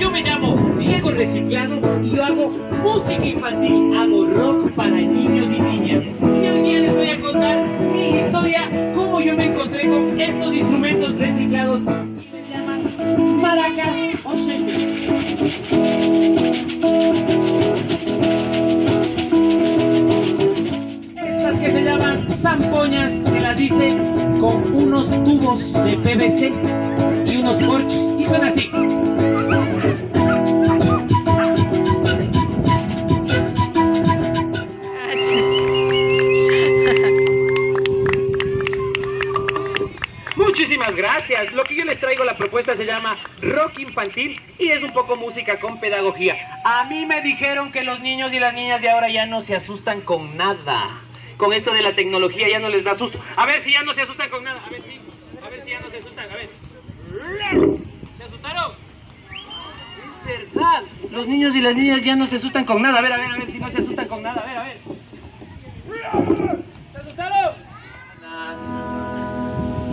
Yo me llamo Diego Reciclado y yo hago música infantil. Hago rock para niños y niñas. Y hoy día les voy a contar mi historia, cómo yo me encontré con estos instrumentos reciclados y les llaman maracas o Estas que se llaman zampoñas, se las dice con unos tubos de PVC y unos corchos. Y así. Muchísimas gracias. Lo que yo les traigo, la propuesta se llama rock infantil y es un poco música con pedagogía. A mí me dijeron que los niños y las niñas de ahora ya no se asustan con nada. Con esto de la tecnología ya no les da susto. A ver si ya no se asustan con nada. A ver si, a ver si ya no se asustan. A ver. ¿Se asustaron? Es verdad. Los niños y las niñas ya no se asustan con nada. A ver, a ver, a ver si no se asustan con nada. A ver, a ver. ¿Se asustaron?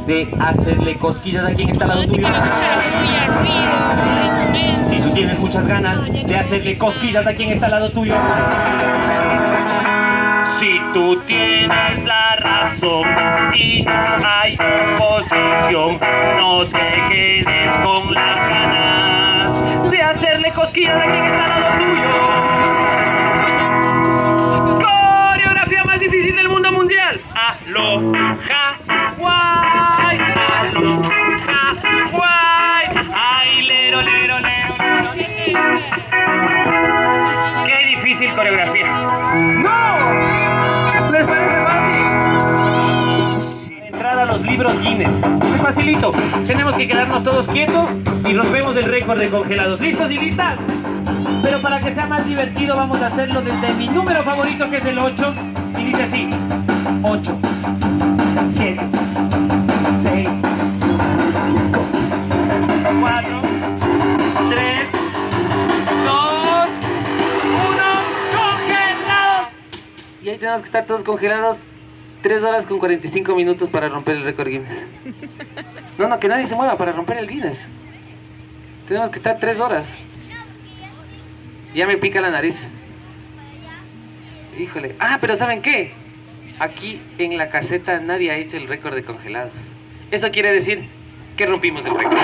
De hacerle cosquillas a quien está al lado tuyo. Si tú tienes muchas ganas de hacerle cosquillas a quien está al lado tuyo. Si tú tienes la razón y no hay oposición, no te quedes con las ganas de hacerle cosquillas a quien está difícil coreografía. ¡No! ¿Les parece fácil? Sin entrar a los libros Guinness. Es facilito. Tenemos que quedarnos todos quietos y rompemos el récord de congelados. ¿Listos y listas? Pero para que sea más divertido vamos a hacerlo desde mi número favorito que es el 8 y dice así 8 7 tenemos que estar todos congelados 3 horas con 45 minutos para romper el récord Guinness No, no, que nadie se mueva para romper el Guinness Tenemos que estar 3 horas ya me pica la nariz. Híjole. Ah, pero ¿saben qué? Aquí en la caseta nadie ha hecho el récord de congelados. Eso quiere decir que rompimos el récord.